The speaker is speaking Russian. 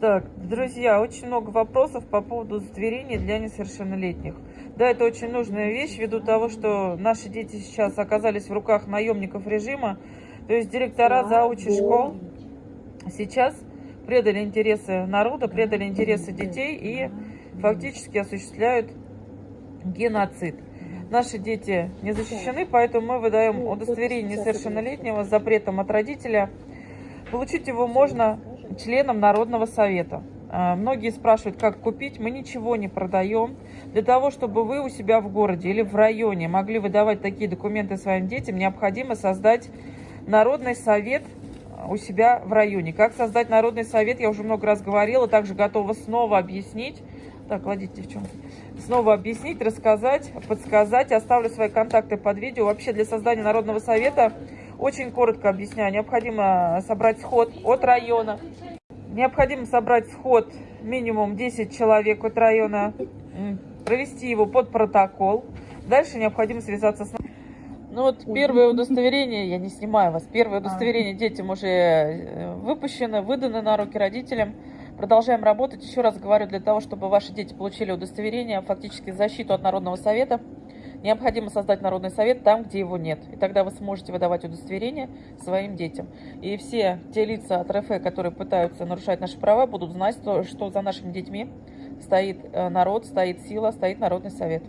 Так, друзья, очень много вопросов по поводу удостоверения для несовершеннолетних. Да, это очень нужная вещь, ввиду того, что наши дети сейчас оказались в руках наемников режима. То есть директора заучи школ сейчас предали интересы народа, предали интересы детей и фактически осуществляют геноцид. Наши дети не защищены, поэтому мы выдаем удостоверение несовершеннолетнего с запретом от родителя. Получить его можно членам Народного совета. А, многие спрашивают, как купить. Мы ничего не продаем. Для того, чтобы вы у себя в городе или в районе могли выдавать такие документы своим детям, необходимо создать Народный совет у себя в районе. Как создать Народный совет, я уже много раз говорила, также готова снова объяснить. Так, кладите, девчонки. Снова объяснить, рассказать, подсказать. Оставлю свои контакты под видео. Вообще для создания Народного совета, очень коротко объясняю, необходимо собрать сход от района. Необходимо собрать сход минимум 10 человек от района, провести его под протокол. Дальше необходимо связаться с... Ну вот первое удостоверение, я не снимаю вас, первое удостоверение детям уже э, выпущено, выдано на руки родителям. Продолжаем работать. Еще раз говорю, для того, чтобы ваши дети получили удостоверение, фактически защиту от Народного совета, необходимо создать Народный совет там, где его нет. И тогда вы сможете выдавать удостоверение своим детям. И все те лица от РФ, которые пытаются нарушать наши права, будут знать, что, что за нашими детьми стоит э, народ, стоит сила, стоит Народный совет.